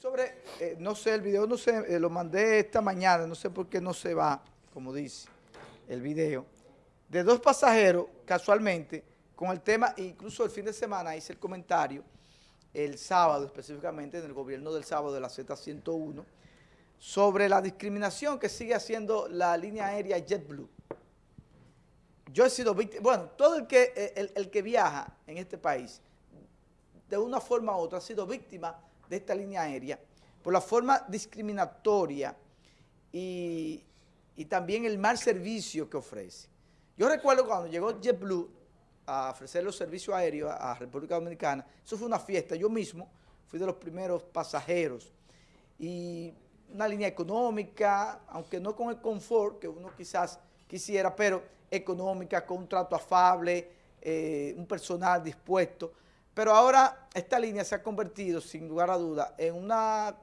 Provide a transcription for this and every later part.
Sobre, eh, no sé, el video no sé, eh, lo mandé esta mañana, no sé por qué no se va, como dice el video, de dos pasajeros, casualmente, con el tema, incluso el fin de semana hice el comentario, el sábado específicamente, en el gobierno del sábado de la Z101, sobre la discriminación que sigue haciendo la línea aérea JetBlue. Yo he sido víctima, bueno, todo el que, eh, el que viaja en este país, de una forma u otra, ha sido víctima de esta línea aérea por la forma discriminatoria y, también el mal servicio que ofrece. Yo recuerdo cuando llegó JetBlue a ofrecer los servicios aéreos a República Dominicana, eso fue una fiesta, yo mismo fui de los primeros pasajeros. Y una línea económica, aunque no con el confort que uno quizás quisiera, pero económica, con un trato afable, eh, un personal dispuesto, pero ahora esta línea se ha convertido, sin lugar a duda, en una,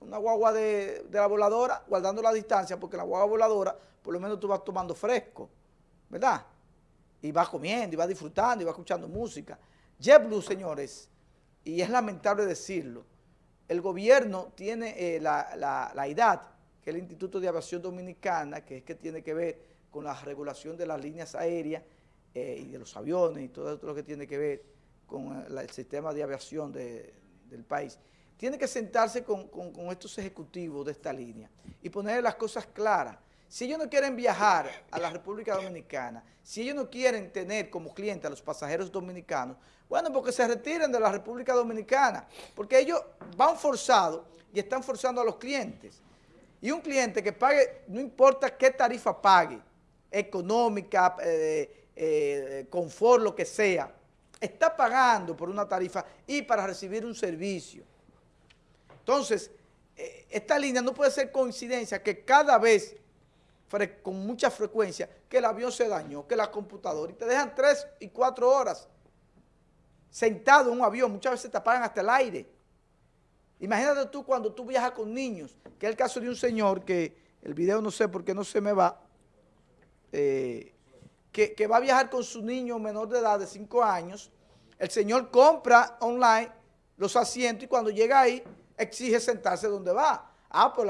una guagua de, la voladora, guardando la distancia, porque la guagua voladora, por lo menos tú vas tomando fresco, ¿verdad? Y vas comiendo, y vas disfrutando, y vas escuchando música. JetBlue, señores, y es lamentable decirlo, el gobierno tiene eh, la, la, la IDAT, que es el Instituto de Aviación Dominicana, que es que tiene que ver con la regulación de las líneas aéreas eh, y de los aviones y todo lo que tiene que ver con el sistema de aviación del país, tiene que sentarse con, estos ejecutivos de esta línea y poner las cosas claras. Si ellos no quieren viajar a la República Dominicana, si ellos no quieren tener como cliente a los pasajeros dominicanos, bueno, porque se retiren de la República Dominicana, porque ellos van forzados y están forzando a los clientes. Y un cliente que pague, no importa qué tarifa pague, económica, eh, eh, confort, lo que sea, está pagando por una tarifa y para recibir un servicio. Entonces, eh, esta línea no puede ser coincidencia que cada vez, con mucha frecuencia, que el avión se dañó, que la computadora, y te dejan tres y cuatro horas sentado en un avión, muchas veces te apagan hasta el aire. Imagínate tú cuando tú viajas con niños, que es el caso de un señor que, el video no sé por qué no se me va, eh, que, va a viajar con su niño menor de edad de 5 años, el señor compra online los asientos y cuando llega ahí exige sentarse donde va. Ah, pues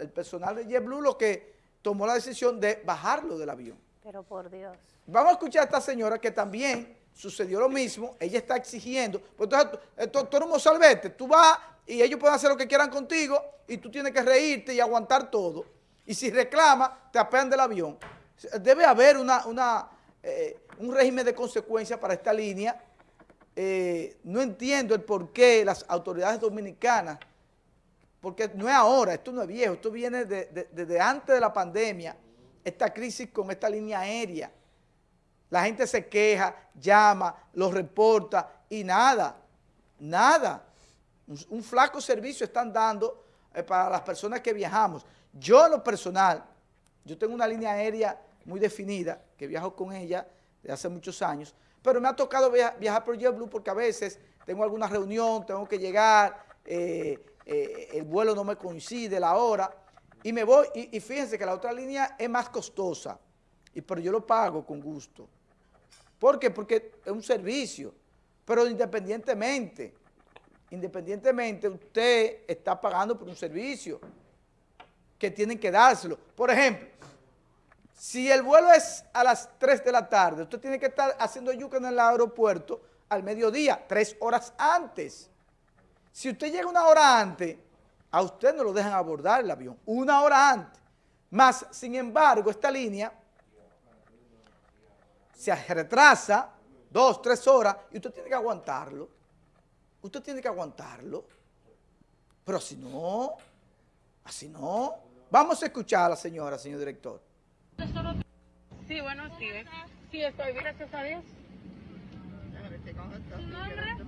el personal de JetBlue lo que tomó la decisión de bajarlo del avión. Pero por Dios. Vamos a escuchar a esta señora que también sucedió lo mismo, ella está exigiendo, pues entonces eh, tú, tú eres un mozalbete, tú vas y ellos pueden hacer lo que quieran contigo y tú tienes que reírte y aguantar todo. Y si reclama, te apean del avión. Debe haber una, eh, un régimen de consecuencias para esta línea. Eh, no entiendo el por qué las autoridades dominicanas, porque no es ahora, esto no es viejo, esto viene desde antes de la pandemia, esta crisis con esta línea aérea. La gente se queja, llama, lo reporta y nada, nada. Un, flaco servicio están dando eh, para las personas que viajamos. Yo en lo personal, yo tengo una línea aérea muy definida, que viajo con ella desde hace muchos años, pero me ha tocado viajar por JetBlue porque a veces tengo alguna reunión, tengo que llegar, eh, eh, el vuelo no me coincide, la hora, y me voy, y, fíjense que la otra línea es más costosa, y, pero yo lo pago con gusto. ¿Por qué? Porque es un servicio, pero independientemente, independientemente usted está pagando por un servicio que tienen que dárselo. Por ejemplo, si el vuelo es a las 3 de la tarde, usted tiene que estar haciendo yuca en el aeropuerto al mediodía, tres horas antes. Si usted llega una hora antes, a usted no lo dejan abordar el avión, una hora antes. Más, sin embargo, esta línea se retrasa dos, tres horas y usted tiene que aguantarlo. Usted tiene que aguantarlo. Pero si no, así no. Vamos a escuchar a la señora, señor director. Sí, bueno, sí. Sí, estoy bien, gracias a Dios. ¿Tu nombre?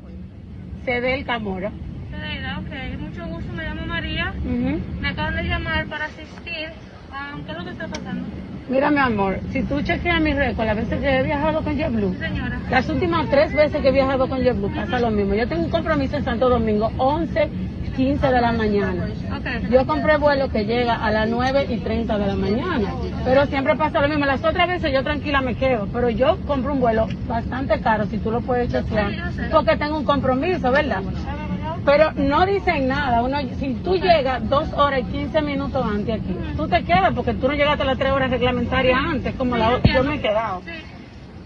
Cedel Camora. Cedel, ok. Mucho gusto, me llamo María. Me acaban de llamar para asistir. ¿Qué es lo que está pasando? Mira, mi amor, si tú chequeas mi récord, las veces que he viajado con JetBlue, sí, señora. las últimas tres veces que he viajado con JetBlue pasa lo mismo. Yo tengo un compromiso en Santo Domingo, 11 15 de la mañana. Yo compré vuelo que llega a las 9 y 30 de la mañana, pero siempre pasa lo mismo. Las otras veces yo tranquila me quedo, pero yo compro un vuelo bastante caro, si tú lo puedes chequear, porque tengo un compromiso, ¿verdad? Pero no dicen nada. Uno, si tú llegas dos horas y 15 minutos antes aquí, tú te quedas porque tú no llegaste a las tres horas reglamentarias antes, como la otra. Yo me he quedado.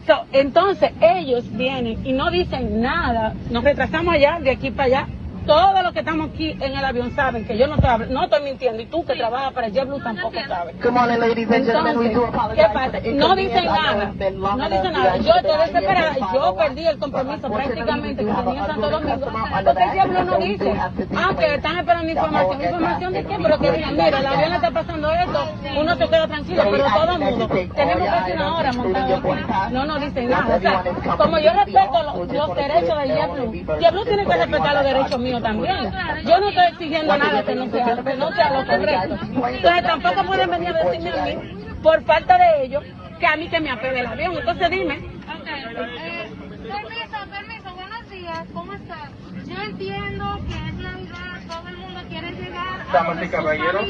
So, entonces ellos vienen y no dicen nada. Nos retrasamos allá, de aquí para allá. Todos los que estamos aquí en el avión saben que yo no estoy, no estoy mintiendo y tú que trabajas para JetBlue tampoco sabes. Good morning, ladies and gentlemen. We do Entonces, ¿qué pasa? No dicen nada. No dicen nada. Yo estoy desesperada. Yo perdí el compromiso But prácticamente que tenía a Santo Domingo. Porque JetBlue no dice. Ah, que están esperando información. ¿Información de qué? Pero que digan, mira, el avión le está pasando esto. Uno se queda tranquilo, pero todo el mundo. Tenemos casi una hora montado aquí. No nos dicen nada. O sea, como yo respeto los, los derechos de JetBlue, JetBlue tiene que respetar los derechos míos también. Yo no estoy exigiendo nada que no sea, que no sea lo correcto. Entonces tampoco pueden venir a decirme a mí, por falta de ellos, que a mí que me apegue el avión. Entonces dime, eh, permiso, permiso, buenos días, ¿cómo estás? Yo entiendo que es Navidad, todo el mundo quiere llegar a Damas y caballeros,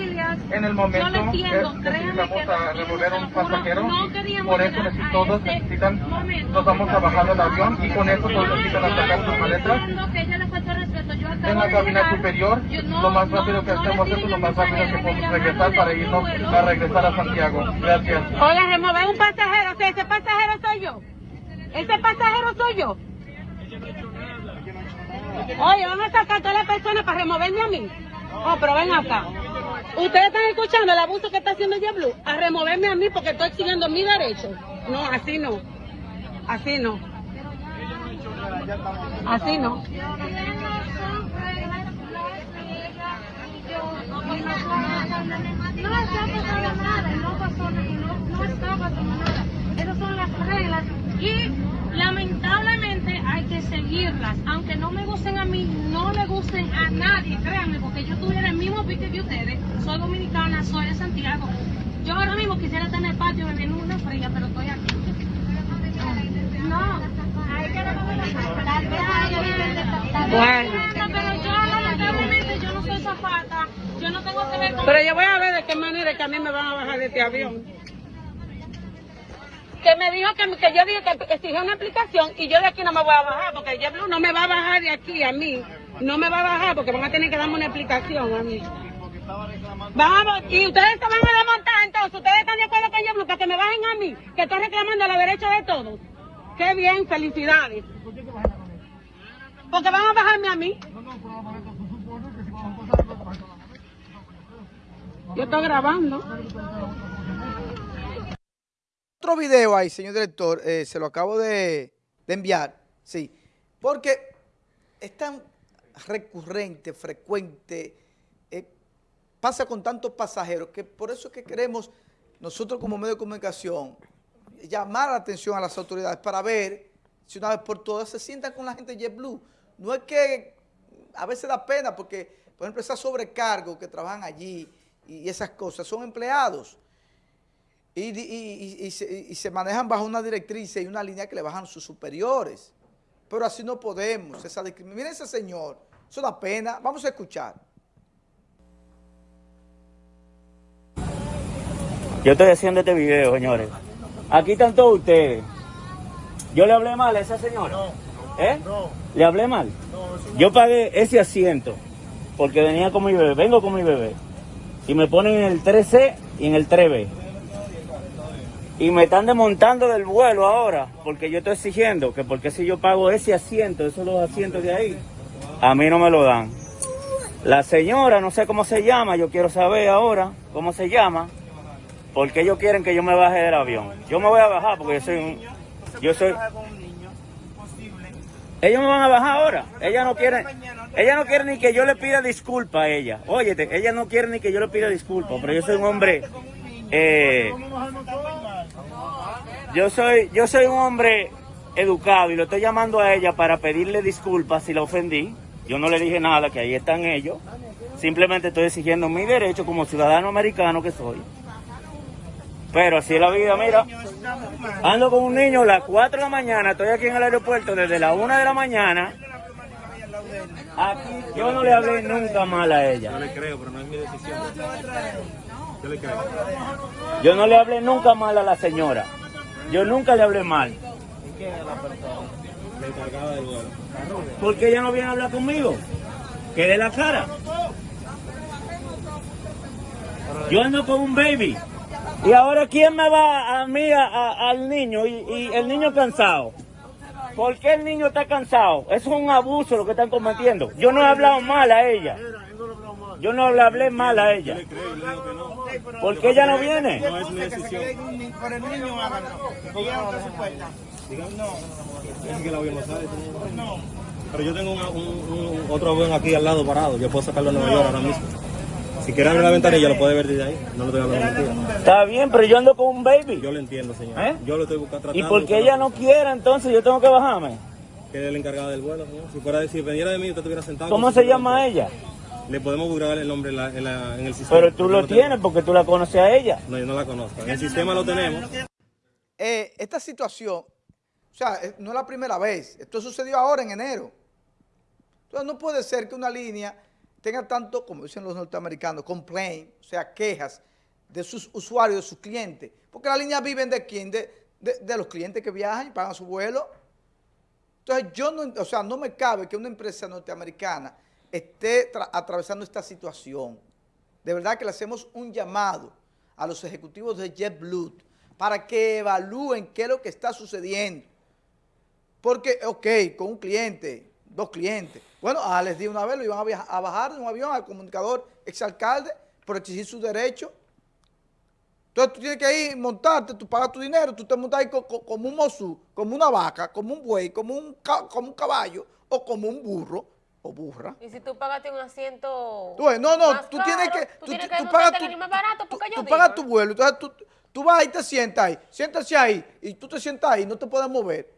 en el momento entiendo, que necesitamos a remover a un pasajero, no por eso a todos este necesitan, momento. nos vamos a bajar del avión y con eso todos necesitan sacar sus maletas. En la cabina superior, lo más rápido que hacemos es lo más a rápido que podemos regresar para irnos a regresar a Santiago. Gracias. oiga, remover un pasajero, o sea, ese pasajero soy yo. Ese pasajero soy yo. Oye, van a sacar todas las personas para removerme a mí. Oh, pero ven acá. Ustedes están escuchando el abuso que está haciendo JetBlue a removerme a mí porque estoy exigiendo mi derecho. No, así no. Así no. Así no. No está pasando nada, no pasó nada, no, no pasando nada. Esas son las reglas y lamentablemente hay que seguirlas. Aunque no me gusten a mí, no le gusten a nadie, créanme, porque yo tuviera el mismo pique que ustedes. Soy dominicana, soy de Santiago. Yo ahora mismo quisiera estar en el patio bebiendo una fría, pero estoy aquí. No, Bueno. Pero yo lamentablemente yo no soy zafata, yo no tengo que ver con Pero yo voy a ver de qué manera que a mí me van a bajar de este avión. Que me dijo que, que yo dije que exigía una aplicación y yo de aquí no me voy a bajar porque JetBlue no me va a bajar de aquí a mí. No me va a bajar porque van a tener que darme una explicación a mí. Vamos, y ustedes se van a desmontar entonces. ¿Ustedes están de acuerdo con JetBlue para que me bajen a mí? Que estoy reclamando los derechos de todos. Qué bien, felicidades. Porque van a bajarme a mí. Yo estoy grabando. Otro video ahí, señor director, eh, se lo acabo de, enviar, sí, porque es tan recurrente, frecuente, eh, pasa con tantos pasajeros, que por eso es que queremos nosotros como medio de comunicación llamar la atención a las autoridades para ver si una vez por todas se sientan con la gente de JetBlue. No es que a veces da pena porque, por ejemplo, esas sobrecargos que trabajan allí y esas cosas son empleados y, y- y- y se, y se manejan bajo una directriz y una línea que le bajan sus superiores. Pero así no podemos. Esa. Miren ese señor, eso da pena. Vamos a escuchar. Yo estoy haciendo este video, señores. Aquí están todos ustedes. Yo le hablé mal a esa señora. ¿Eh? ¿Le hablé mal? Yo pagué ese asiento porque venía con mi bebé, vengo con mi bebé. Y me ponen en el 3C y en el 3B. Y me están desmontando del vuelo ahora porque yo estoy exigiendo que porque si yo pago ese asiento, esos dos asientos de ahí, a mí no me lo dan. La señora, no sé cómo se llama, yo quiero saber ahora cómo se llama, porque ellos quieren que yo me baje del avión. Yo me voy a bajar porque yo soy un... Yo soy... Ellos me van a bajar ahora. Ella no quiere, ella no quiere ni que yo le pida disculpas a ella. Óyete, ella no quiere ni que yo le pida disculpas, pero yo soy un hombre, eh, yo soy, yo soy un hombre educado y lo estoy llamando a ella para pedirle disculpas si la ofendí. Yo no le dije nada, que ahí están ellos. Simplemente estoy exigiendo mi derecho como ciudadano americano que soy. Pero así es la vida, mira. Ando con un niño a las 4 de la mañana, estoy aquí en el aeropuerto desde las 1 de la mañana. Aquí yo no le hablé nunca mal a ella. Yo no le hablé nunca mal a la señora. Yo nunca le hablé mal. Porque ella no viene a hablar conmigo. Que dé la cara. Yo ando con un baby. Y ahora, ¿quién me va a mí, a- a- al niño? Y, y el niño cansado. ¿Por qué el niño está cansado? Eso es un abuso lo que están cometiendo. Yo no he hablado mal a ella. Yo no le hablé mal a ella. ¿Por qué ella no viene? No es mi decisión. Por el niño, que la pasar, señor. Pero yo tengo un, un- otro avión aquí al lado parado. Yo puedo sacarlo a Nueva York ahora mismo. Si quiere abrir la ventanilla, lo puede ver desde ahí. No lo estoy hablando mentira. Está bien, pero yo ando con un baby. Yo lo entiendo, señor. ¿Eh? Yo lo estoy buscando Y tratando. porque de ella no quiere, entonces yo tengo que bajarme. Que es el encargado del vuelo, señor. Si fuera si dependiera de mí, usted estuviera sentado. ¿Cómo se llama ella? Le podemos grabar el nombre en, la- en la- en el sistema. Pero tú lo tengo- tienes porque tú la conoces a ella. No, yo no la conozco. En el sistema lo tenemos. Eh, esta situación, o sea, eh, no es la primera vez. Esto sucedió ahora en enero. Entonces no puede ser que una línea tenga tanto, como dicen los norteamericanos, complaint, o sea, quejas de sus usuarios, de sus clientes. Porque las líneas viven de quién? De, de- de los clientes que viajan y pagan su vuelo. Entonces yo no, o sea, no me cabe que una empresa norteamericana esté tra- atravesando esta situación. De verdad que le hacemos un llamado a los ejecutivos de JetBlue para que evalúen qué es lo que está sucediendo. Porque, ok, con un cliente, dos clientes. Bueno, ah, les di una vez, lo iban a, bajar de un avión al comunicador exalcalde por exigir su derecho. Entonces tú tienes que ir, montarte, tú pagas tu dinero, tú te montas ahí co- co- como un mozú, como una vaca, como un buey, como un, como un caballo o como un burro o burra. Y si tú pagaste un asiento. Tú no, no, más tú tienes que, Tú, tú, tienes tú que pagas montarte tu, más barato, tú- porque yo tú digo, pagas tu ¿eh? vuelo, entonces tú, tú vas y te sientas ahí, siéntase ahí, y tú te sientas ahí, no te puedes mover.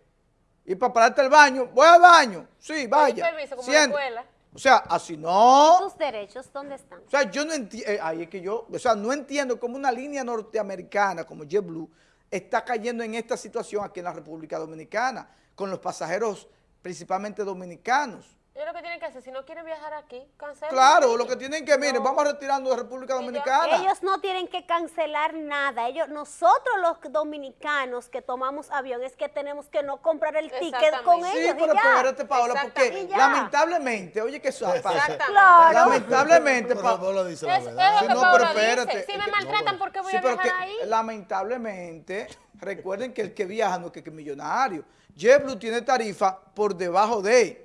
Y para pararte al baño, voy al baño, sí, vaya, permiso, como la escuela. O sea, así no. ¿Tus derechos dónde están? O sea, yo no entiendo, ahí es que yo, o sea, no entiendo cómo una línea norteamericana como JetBlue está cayendo en esta situación aquí en la República Dominicana, con los pasajeros principalmente dominicanos. Que tienen que hacer. Si no quieren viajar aquí, cancelen. Claro, lo que tienen que, miren, No. vamos retirando de República. Dominicana. Ellos no tienen que cancelar nada. Ellos, nosotros los dominicanos que tomamos avión es que tenemos que no comprar el ticket con. Sí, ellos. y pero espérate, Paola, porque lamentablemente, oye, que eso pasa. Exactamente. Claro. Lamentablemente, Pero Pa- Pablo dice la verdad. Sí, no, Paola pero espérate, dice. Si me maltratan, ¿por qué voy Sí, a viajar que ahí? lamentablemente, recuerden que el que viaja no es que que es millonario. JetBlue tiene tarifa por debajo de.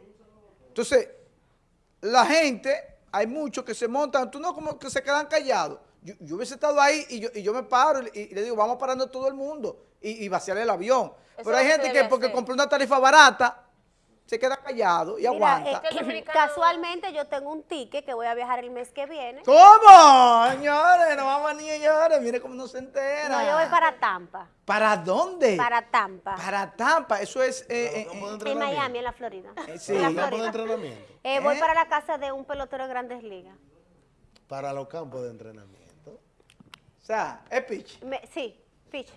Entonces, la gente, hay muchos que se montan, tú no como que se quedan callados. Yo, yo hubiese estado ahí y yo, y yo me paro y, y le digo, vamos parando todo el mundo y, y vaciar el avión. Eso Pero hay gente que porque hacer. compró una tarifa barata, se queda callado y Mira, aguanta. eh, Que el dominicano- casualmente yo tengo un ticket que voy a viajar el mes que viene. ¿Cómo? Señores, no vamos a ni señores, mire cómo no se entera. No, yo voy para Tampa. ¿Para dónde? Para Tampa. Para Tampa, eso es... eh, de eh, En. Miami, en la Florida. Eh, sí. En la de entrenamiento. Eh, voy ¿Eh? para la casa de un pelotero de grandes ligas. Para los campos de entrenamiento. o sea, es pitch. Me- sí, pitch.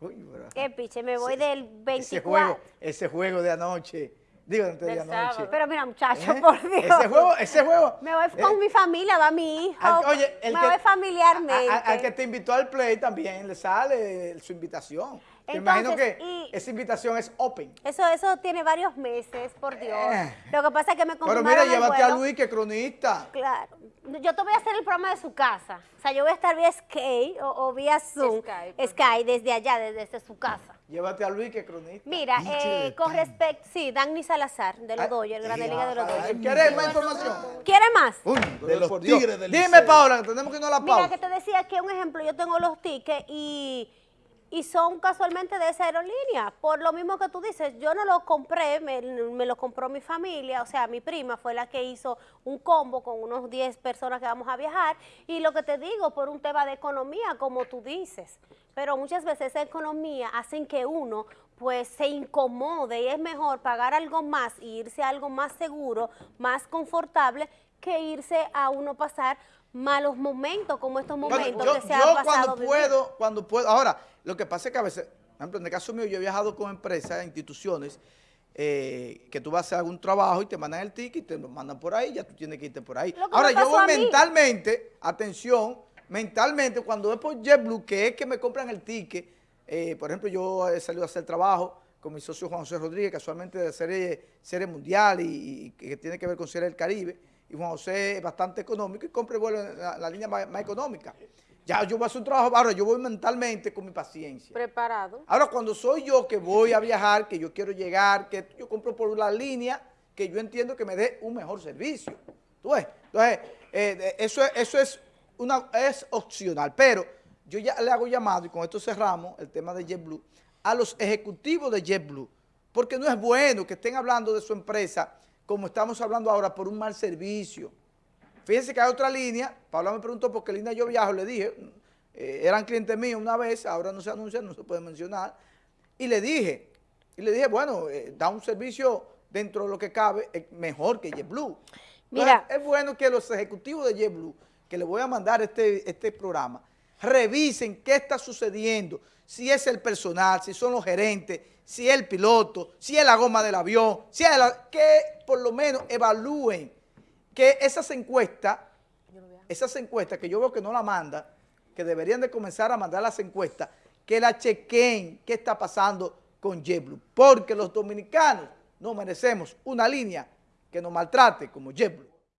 Uy, bro. ¿Qué pitch? Me voy del Ese 24. juego, ese juego de anoche. Digo, antes de anoche. Pero mira, muchacho, ¿Eh? por Dios. Ese juego, ese juego. Me voy eh, con mi familia, va mi hijo. al- oye, el me que, voy familiarmente. a- a- Al que te invitó al play también le sale su invitación. Te imagino que y- esa invitación es open. Eso, eso tiene varios meses, por Dios. Eh. Lo que pasa es que me Pero confirmaron mira, el llévate a. Luis, que es cronista. Claro. Yo te voy a hacer el programa de su casa. O sea, yo voy a estar vía Skype o, o vía Zoom. Skype. Skype, desde allá, desde, desde su casa. Llévate a Luis, que es cronista. Mira, eh, con respecto, sí, Dagny Salazar, de los Dodgers, Grande sí, Liga de los Dodgers. ¿Quieres más información? ¿Quiere más? Uy, De los. Tigres del Dime. Paola, que tenemos que irnos a la Mira, pausa. que te decía que un ejemplo, yo tengo los tickets y, y son casualmente de esa aerolínea. Por lo mismo que tú dices, yo no los compré, me, me los compró mi familia, o sea, mi prima fue la que hizo un combo con unos 10 personas que vamos a viajar. Y lo que te digo, por un tema de economía, como tú dices. Pero muchas veces esa economía hacen que uno pues se incomode y es mejor pagar algo más y irse a algo más seguro, más confortable, que irse a uno pasar malos momentos como estos Bueno, momentos yo, que se yo ha pasado cuando vivir. puedo, cuando puedo, ahora, lo que pasa es que a veces, por ejemplo, en el caso mío, yo he viajado con empresas, instituciones, eh, que tú vas a hacer algún trabajo y te mandan el ticket y te lo mandan por ahí, ya tú tienes que irte por ahí. Ahora, yo voy mentalmente, atención, mentalmente, cuando es por JetBlue, que es que me compran el ticket, eh, por ejemplo, yo he salido a hacer trabajo con mi socio Juan José Rodríguez, casualmente de serie, serie mundial y, y que tiene que ver con Serie del Caribe, y Juan José es bastante económico y compre vuelo en la, la línea más, más económica. Ya yo voy a hacer un trabajo, ahora yo voy mentalmente con mi paciencia. Preparado. Ahora, cuando soy yo que voy a viajar, que yo quiero llegar, que yo compro por la línea, que yo entiendo que me dé un mejor servicio. ¿Tú ves? Entonces, eh, eso, es- eso es, una, es opcional, pero yo ya le hago llamado, y con esto cerramos el tema de JetBlue, a los ejecutivos de JetBlue, porque no es bueno que estén hablando de su empresa como estamos hablando ahora por un mal servicio. Fíjense que hay otra línea, Paula me preguntó por qué línea yo viajo, le dije, eh, eran clientes míos una vez, ahora no se anuncian, no se puede mencionar, y le dije, y le dije, bueno, eh, da un servicio dentro de lo que cabe eh, mejor que JetBlue. Mira. Entonces, es bueno que los ejecutivos de JetBlue, que les voy a mandar este, este programa, revisen qué está sucediendo, si es el personal, si son los gerentes, si es el piloto, si es la goma del avión, si es la, que por lo menos evalúen que esas encuestas, esas encuestas que yo veo que no la mandan, que deberían de comenzar a mandar las encuestas, que la chequen qué está pasando con JetBlue, porque los dominicanos no merecemos una línea que nos maltrate como JetBlue.